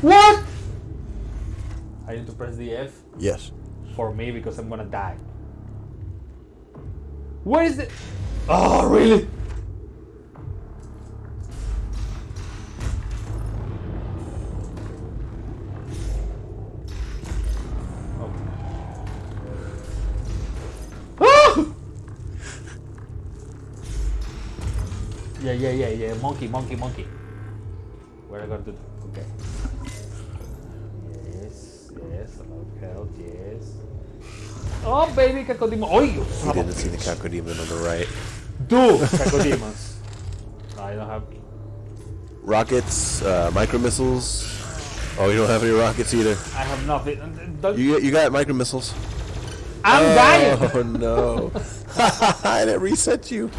What? I need to press the F Yes. for me because I'm gonna die. Where is it? Oh, really? Ah! Yeah, yeah, yeah, yeah. Monkey, monkey, monkey. Where I got to? Do, okay. Yes, yes. About health. Yes. Oh, baby, cacodemon. Oh, you You son of didn't see the cacodemon on the right. Do cacodemons. I don't have. Rockets, uh, micro missiles. Oh, you don't have any rockets either. I have nothing. Don't, You you got micro missiles. I'm dying. Oh no! and it reset you.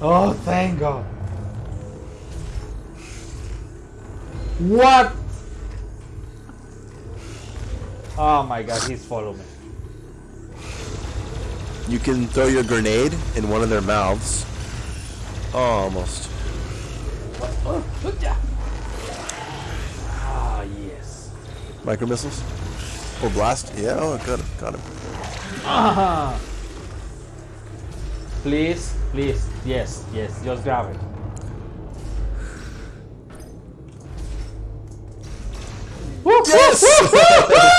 Oh, thank God. What? Oh my God, he's following me. You can throw your grenade in one of their mouths. Oh, almost. Ah, yes. Micro missiles? Or blast? Yeah, oh, got him. Got him. Ah. Please, please, yes, yes, just grab it. Yes!